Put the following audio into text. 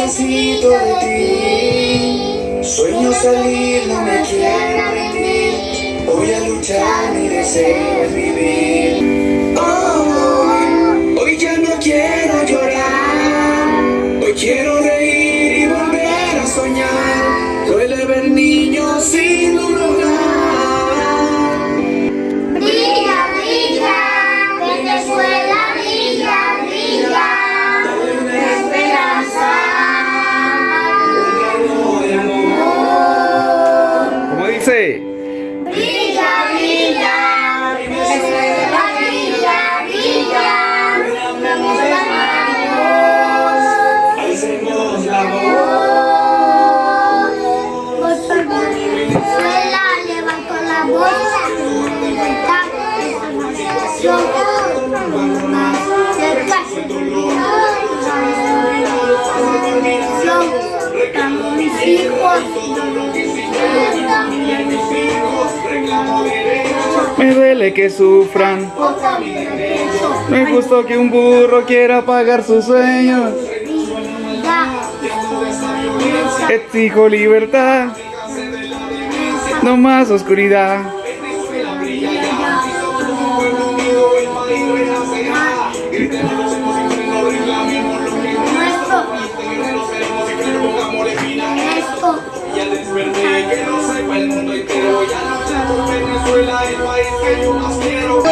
necesito de ti. Sueño salir, no me quiero rendir. Voy a luchar, mi deseo es vivir. Hoy, hoy ya no quiero llorar. Hoy quiero reír y volver a soñar. Duele ver niños sin dice? Brilla, brilla, brilla, brilla, damos las manos. Alcemos la voz. Voz por Venezuela, levanto la voz, libertad, emancipación, más cerca, mis hijos, Me duele que sufran. No es justo que un burro quiera pagar sus sueños. Exijo libertad, no más oscuridad. Desperté, Venezuela, el país que yo más quiero.